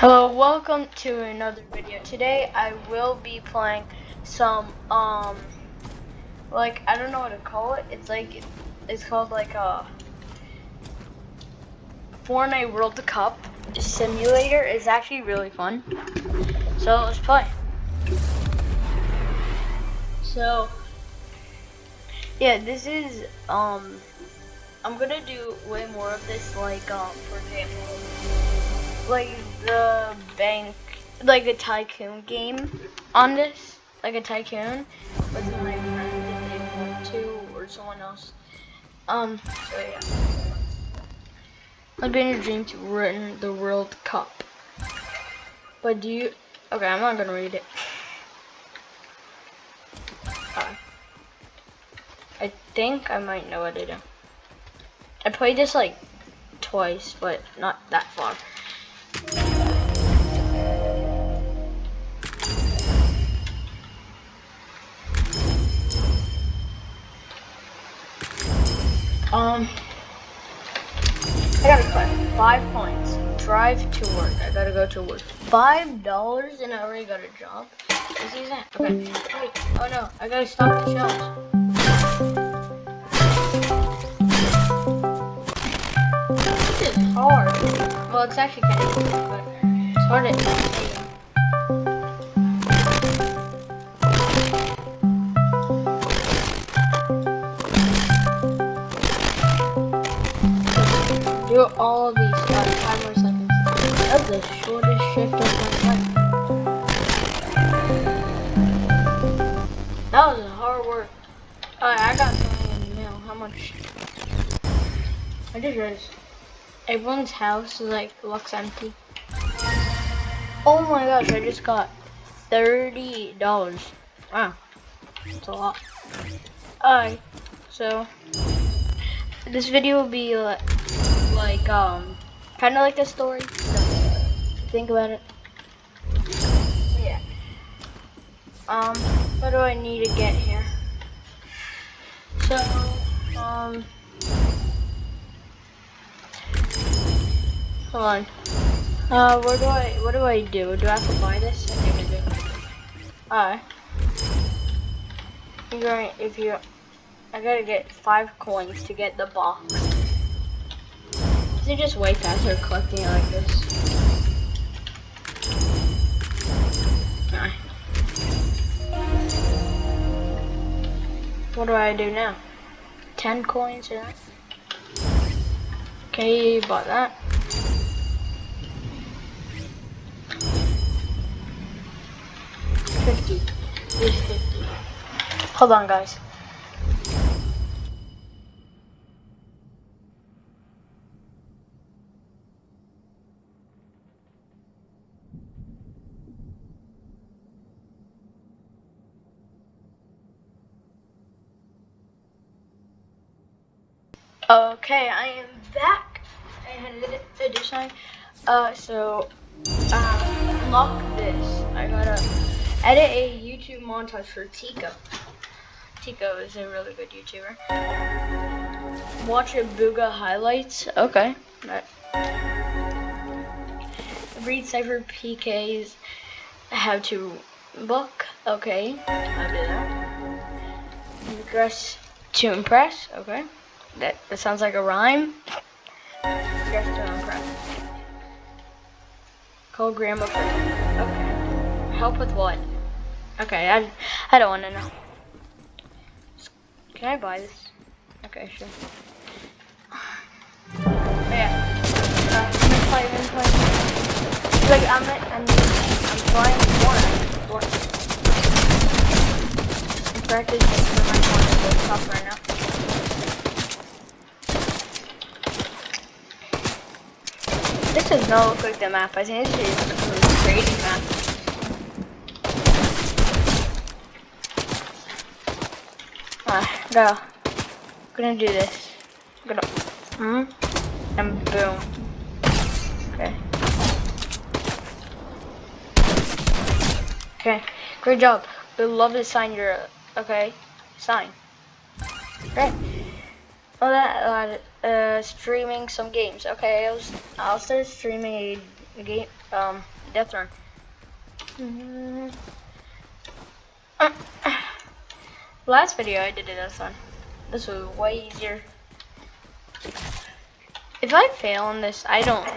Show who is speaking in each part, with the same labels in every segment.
Speaker 1: Hello, welcome to another video. Today I will be playing some um like I don't know what to call it. It's like it's called like a Fortnite World Cup simulator. It's actually really fun. So let's play. So yeah, this is um I'm gonna do way more of this like um for example like the bank, like a tycoon game on this, like a tycoon with my friends if they want to or someone else. Um, so yeah. I've been a dream to win the World Cup. But do you, okay, I'm not gonna read it. Uh, I think I might know what to do. I played this like twice, but not that far. Um, I gotta collect five points. Drive to work. I gotta go to work. Five dollars and I already got a job. This isn't. Okay. Wait. Oh no, I gotta stop the shells. This is hard. Well, it's actually kind of easy, but it's hard to do all these five more seconds. That's the shortest shift of my life. That was hard work. Alright, I got something in the mail. How much? I just realized everyone's house is like looks empty. Oh my gosh, I just got thirty dollars. Wow. That's a lot. Alright, so this video will be like like um kind of like a story. think about it. Yeah. Um, what do I need to get here? So, um, hold on. Uh, where do I, what do I do? Do I have to buy this? I think I do. Alright. You're going, if you, I gotta get five coins to get the box. They just way faster collecting it like this. What do I do now? 10 coins. Okay, bought that. Fifty. Hold on guys. Okay, I am back. I had to do. Uh, so, uh, unlock this. I gotta edit a YouTube montage for Tico. Tico is a really good YouTuber. Watch a Bugha highlights. Okay. Right. Read SypherPK's how to book. Okay, I'll do that. Regress to impress. Okay. That, that sounds like a rhyme. Call grandma for Okay. Help with what? Okay, I, I don't want to know. Can I buy this? Okay, sure. Yeah. Uh, I'm play, play. Like, I'm, I'm, I'm flying one. I'm practicing for my one to top right now. Does not look like the map. I think this is a crazy map. Ah, go. Gonna do this. Gonna. Hmm. And boom. Okay. Okay. Great job. We love to sign your. Okay. Sign. Great. Well, that uh, uh, streaming some games. Okay, I was, I'll start streaming a game, um, Death Run. Last video I did a Death Run. This was way easier. If I fail on this, I don't,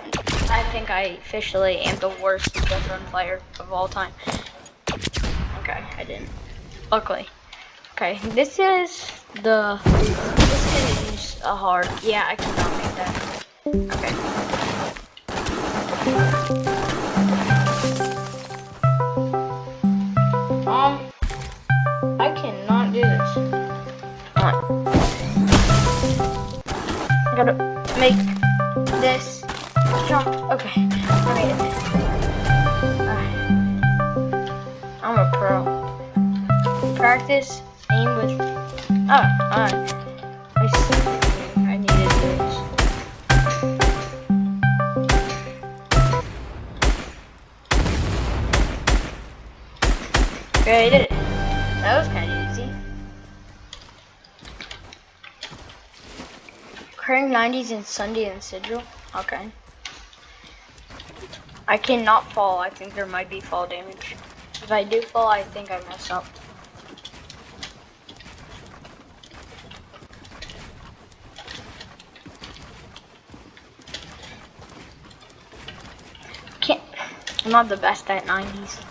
Speaker 1: I think I officially am the worst Death Run player of all time. Okay, I didn't. Luckily. Okay, this is the, this is a hard, yeah, I cannot make that. Okay. Um, I cannot do this. Alright. I gotta make this jump. Okay, I made it. I'm a pro. Practice, aim with. Oh, alright. Okay, I did it. That was kind of Occurring 90s in Sunday and Sigil? Okay. I cannot fall. I think there might be fall damage. If I do fall, I think I mess up. Can't. I'm not the best at 90s.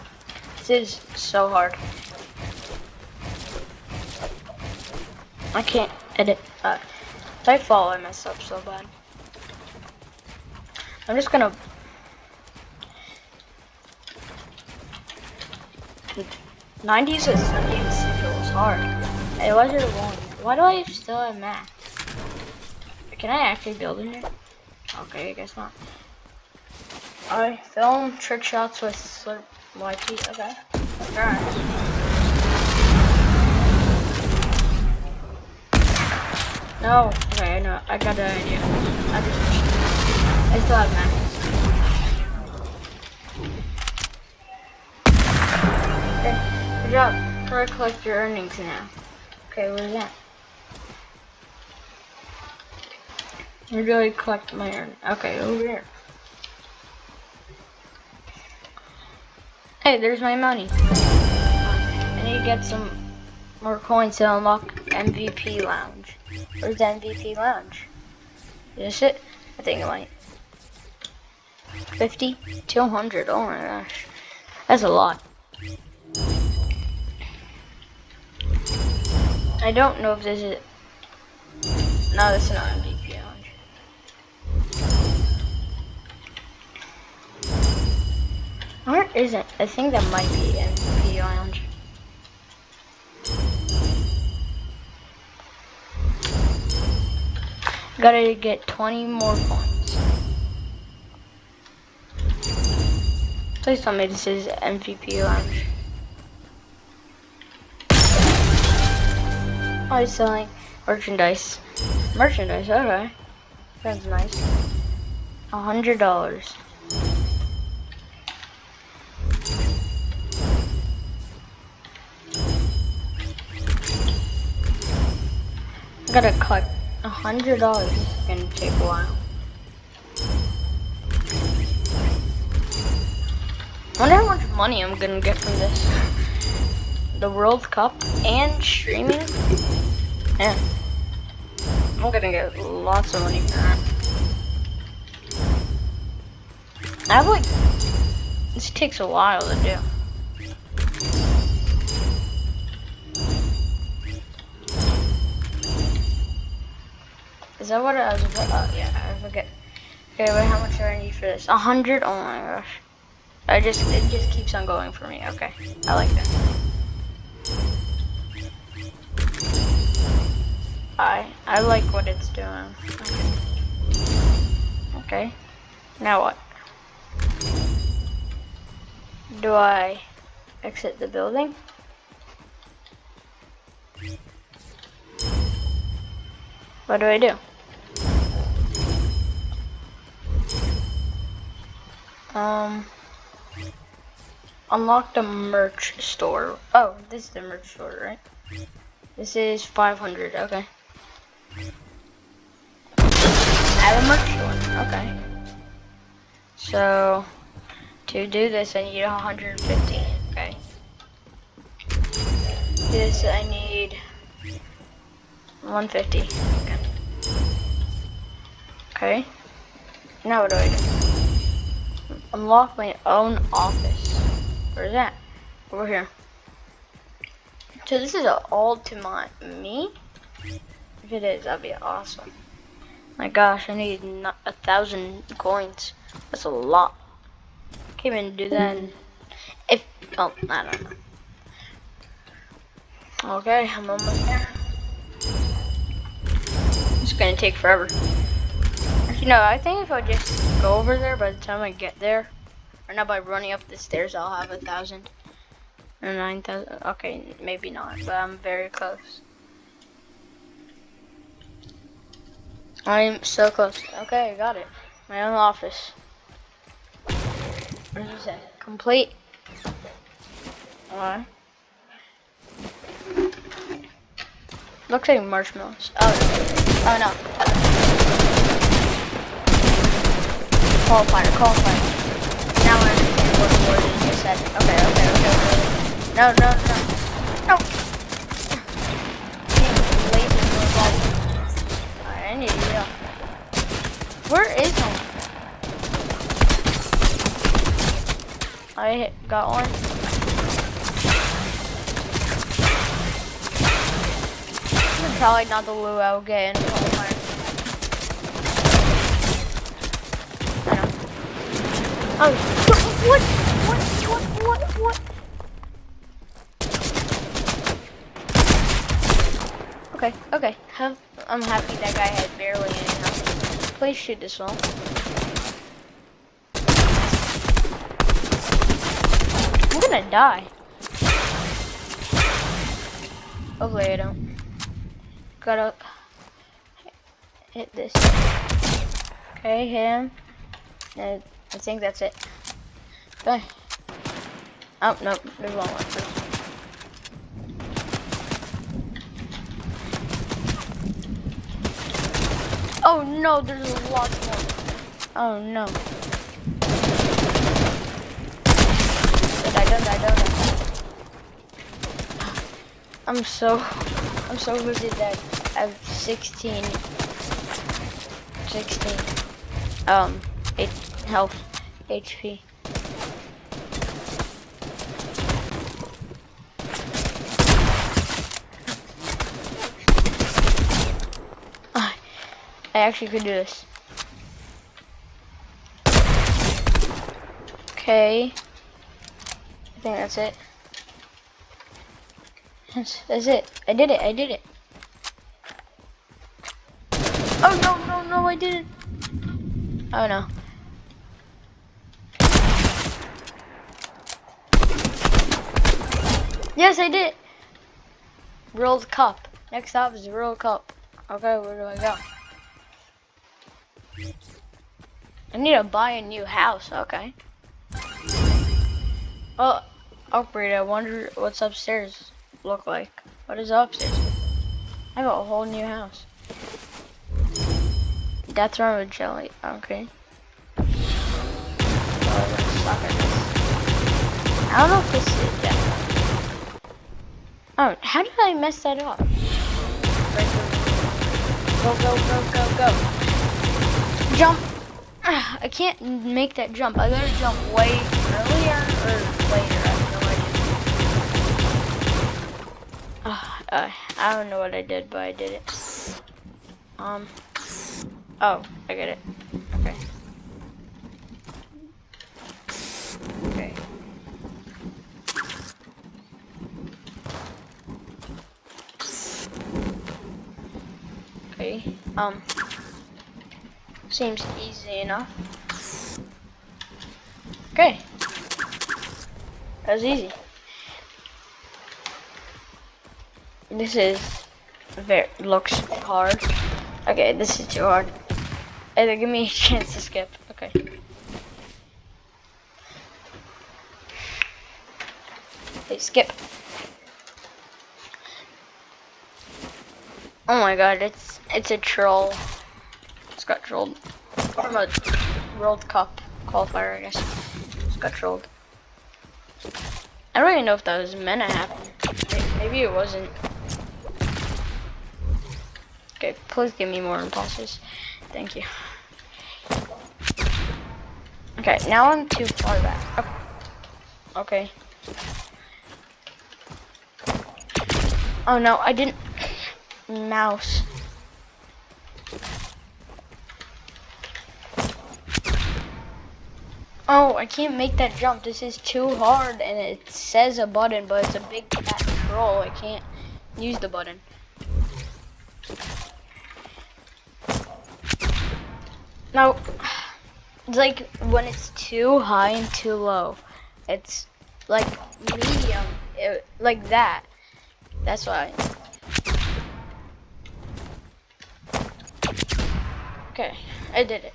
Speaker 1: This is so hard. I can't edit. If I fall, I mess up so bad. I'm just gonna... Nineties is was hard. It was your one. Why do I still have math? Can I actually build in here? Okay, I guess not. I film trick shots with slurp YT. Okay. Alright. No. Okay, I. I got an idea. I just. I still have max. Okay. Good job. Try to collect your earnings now. Okay, where's that? Where do I collect my earnings? Okay, over here. Hey, there's my money. I need to get some more coins to unlock MVP Lounge. Where's the MVP Lounge? Is it? I think it might. 50? 200, oh my gosh. That's a lot. I don't know if this is... No, this is not MVP Where is it? I think that might be MVP Lounge. Gotta get 20 more points. Please tell me this is MVP lounge. Oh, he's selling merchandise. Merchandise, okay. That's nice. A hundred dollars. I gotta cut. a hundred dollars is gonna take a while. I wonder how much money I'm gonna get from this. The World Cup and streaming. Yeah. I'm gonna get lots of money from that. I have like, this takes a while to do. That what I was? Oh, uh, yeah, I forget. Okay, wait, how much do I need for this? A hundred? Oh my gosh. I just, it just keeps on going for me. Okay, I like that. I, I like what it's doing. Okay. okay. Now what? Do I exit the building? What do I do? Um, unlock the merch store. Oh, this is the merch store, right? This is 500, okay. I have a merch store, okay. So, To do this, I need 150. Okay. This I need 150. Okay. Okay. Now what do I do? Unlock my own office. Where's that? Over here. So this is all to my me? If it is, that'd be awesome. My gosh, I need a thousand coins. That's a lot. Can't even do that. If oh, I don't know. Okay, I'm almost there. It's gonna take forever. You know, I think if I just go over there by the time I get there, or not by running up the stairs, I'll have a thousand or nine thousand. Okay, maybe not, but I'm very close. I'm so close. Okay, I got it. My own office. What does it say? Complete. Alright. Looks like marshmallows. Oh, oh no. Qualifier, qualifier. Now I understand what word is just said. Okay, okay, okay, okay. No, no, no. No. Alright, I need to up. Where is home? I got one. Probably not the Lou I'll get in qualifier. I know. Oh, what? What? What? What? What? Okay, okay. Have, I'm happy that guy had barely any health. Please shoot this one. I'm gonna die. Hopefully I don't. Gotta hit this. Okay, hit him. And I think that's it. Okay. Oh, no, there's one more. Oh no, there's a lot more. Oh no. I don't I don't I'm so I'm so busy that I have 16 16 um 8 health HP. I actually could do this. Okay. I think that's it. That's, that's it. I did it. I did it. Oh no no no! I didn't. Oh no. Yes, I did. World Cup. Next stop is World Cup. Okay, where do I go? I need to buy a new house. Okay. Oh, upgrade. I wonder what's upstairs look like. What is upstairs? I have a whole new house. Death run with jelly. Okay. I don't know if this is. Oh, how did I mess that up? Go, go, go, go, go. Jump. I can't make that jump. I gotta jump way earlier or later. I have no idea. I don't know what I did, but I did it. Um. Oh, I get it. Okay. Okay. Okay. Um. Seems easy enough. Okay. That was easy. This is very looks hard. Okay, this is too hard. Either give me a chance to skip. Okay. Hey, skip. Oh my god, it's it's a troll. It's got trolled from a World Cup qualifier, I guess. Just got trolled. I don't even know if that was meant to happen. Maybe it wasn't. Okay, please give me more impulses. Thank you. Okay, now I'm too far back. Oh, okay. Oh no, I didn't. Mouse. Oh, I can't make that jump. This is too hard and it says a button, but it's a big fat troll. I can't use the button. Now, it's like when it's too high and too low. It's like medium, it, like that. That's why. Okay, I did it.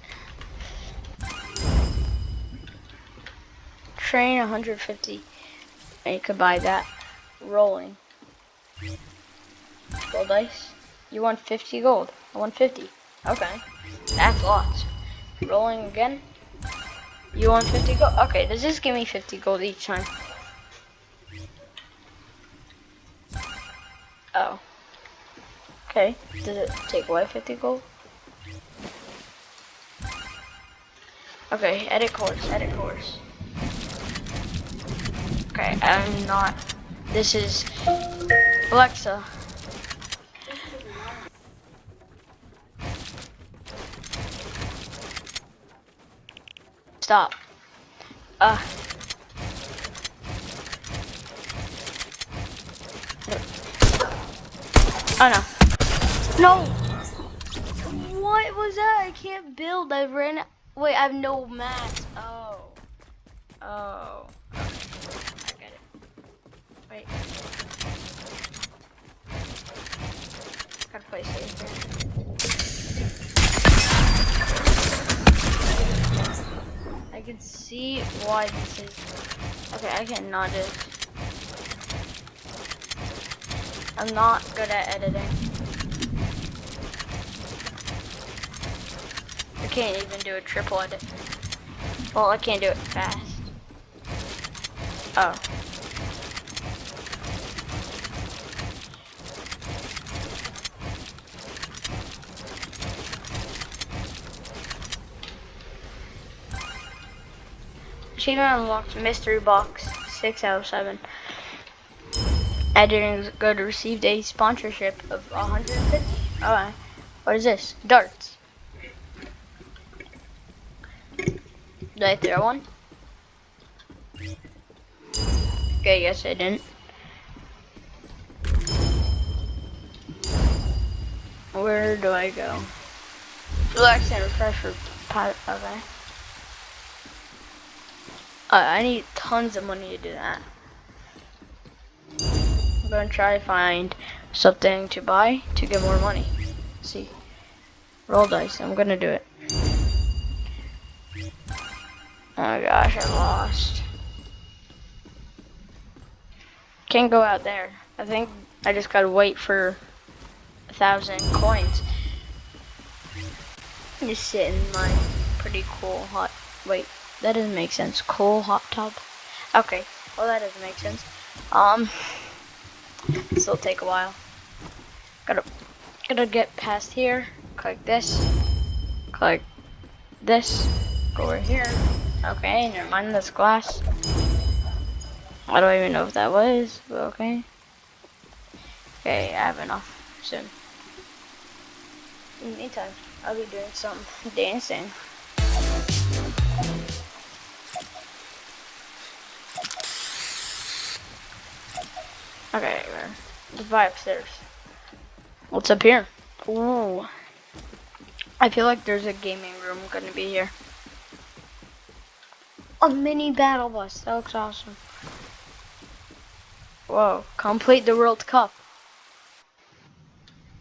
Speaker 1: Train 150. And you could buy that. Rolling. Gold dice. You want 50 gold. I want 50. Okay. That's lots. Rolling again. You want 50 gold? Okay, does this give me 50 gold each time? Oh. Okay, does it take away 50 gold? Okay, edit course, edit course. Okay, I'm not. This is Alexa. Stop. Uh. Oh no. No! What was that? I can't build. I ran. Wait, I have no mats. Oh. Oh. I get it. Wait. Gotta play safe here. I can see why this is. Okay, I cannot do I'm not good at editing. I can't even do a triple edit. Well, I can't do it fast. Oh. Achievement unlocked mystery box 6 out of 7. Editing good received a sponsorship of 150. Alright. What is this? Darts. Did I throw one? Okay, yes I didn't. Where do I go? Relax and refresh pilot. Okay. Uh, I need tons of money to do that. I'm gonna try to find something to buy to get more money. Let's see. Roll dice. I'm gonna do it. Oh my gosh, I lost. Can't go out there. I think I just gotta wait for a thousand coins. I'm Just sit in my pretty cool hot. Wait. That doesn't make sense. Coal hot tub. Okay. Well, that doesn't make sense. Um, this will take a while. Gotta, gotta get past here. Click this. Click this. Go over here. Okay, never mind. this glass. I don't even know if that was, but okay. Okay, I have enough soon. In the meantime, I'll be doing some dancing. Okay, let's buy upstairs. What's up here? Ooh. I feel like there's a gaming room gonna be here. A mini battle bus. That looks awesome. Whoa. Complete the World Cup.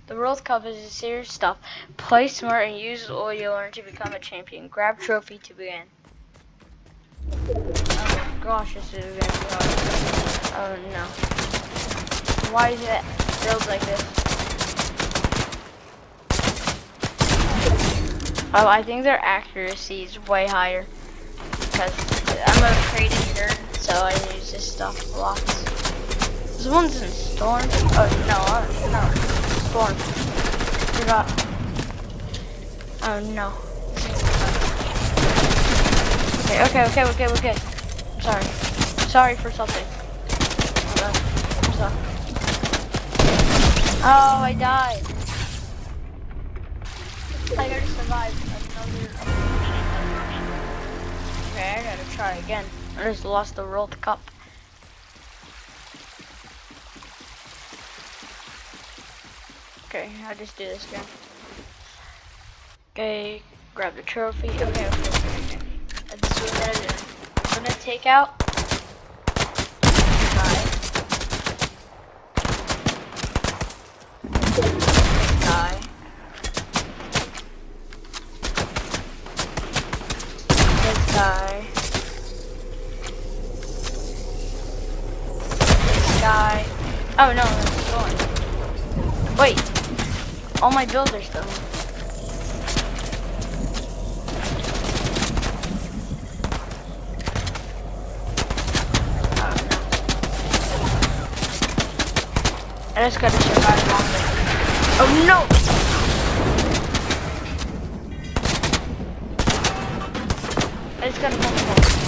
Speaker 1: The World Cup is a serious stuff. Play smart and use all you learn to become a champion. Grab trophy to begin. Oh gosh, this is gonna be hard. Oh no. Why is it built like this? Oh, I think their accuracy is way higher.
Speaker 2: because I'm a creative nerd, so I use this stuff lots. This one's in Storm. Oh, no, no. Storm. Forgot. Oh, no. Okay, okay, okay, okay, okay. I'm sorry. Sorry for something. I'm sorry. Oh, I died. I gotta survive another. Okay, I gotta try again. I just lost the World Cup. Okay, I'll just do this again. Okay, grab the trophy. Okay, okay, okay. okay. I'm gonna take out. Guy. This guy. This guy. This guy. Oh no, that's going. Wait. All my bills are still. I just gotta survive longer. Oh no! I just gotta one more.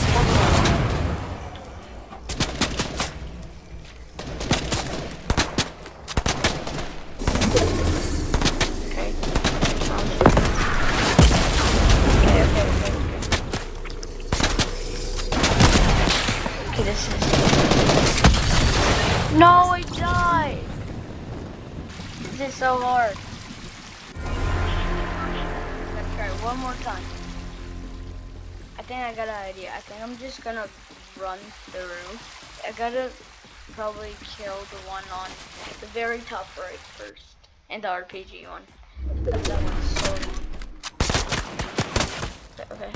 Speaker 2: Gonna run through. I gotta probably kill the one on the very top right first. And the RPG one. That one's so. Okay.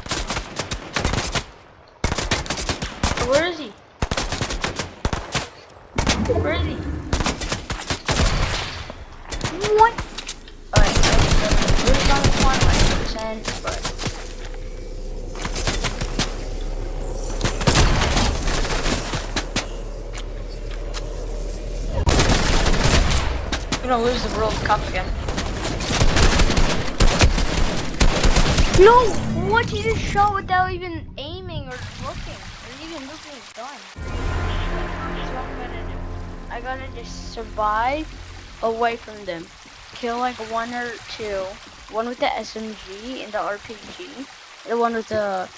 Speaker 2: Where is he? Where is he? What? Alright, so I'm on this one, like percent, but I'm gonna lose the World Cup again. No! What? You just shot without even aiming or looking. Or even looking at gun. That's what I'm gonna do. I gotta just survive away from them. Kill like one or two. One with the SMG and the RPG. The one with the...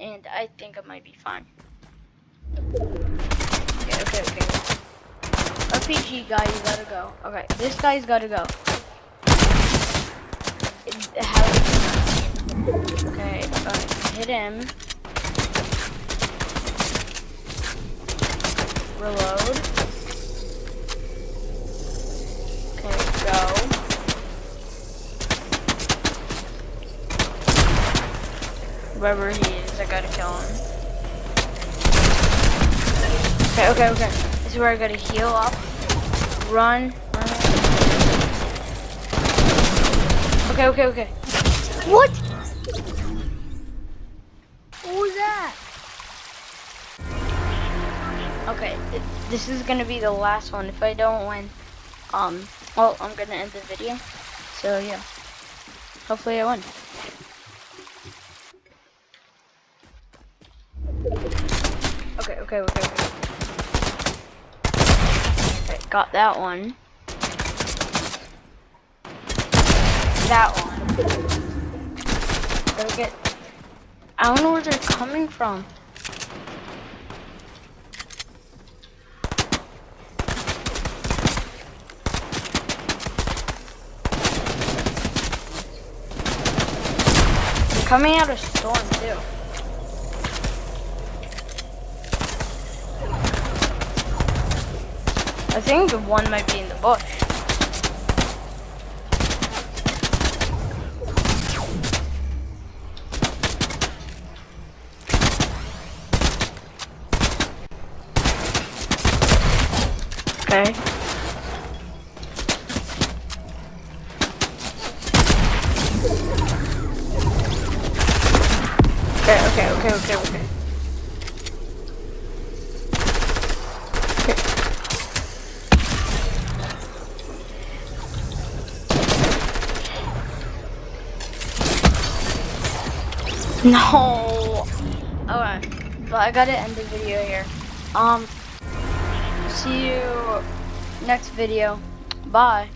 Speaker 2: And I think I might be fine. Okay, okay, okay. RPG guy, you gotta go. Okay, this guy's gotta go. Okay, hit him. Reload. Okay, go. Wherever he is, I gotta kill him. Okay, okay, okay. This is where I gotta heal up. Run. run. Okay, okay, okay. What? What was that? Okay, th- this is gonna be the last one. If I don't win, um, well, I'm gonna end the video. So yeah, hopefully I win. Okay, okay, okay, okay. Got that one. That one. Gotta get. I don't know where they're coming from. They're coming out of storm too. I think the one might be in the bush. Okay. Okay, okay, okay, okay, okay. No. Okay, but I gotta end the video here. Um, see you next video. Bye.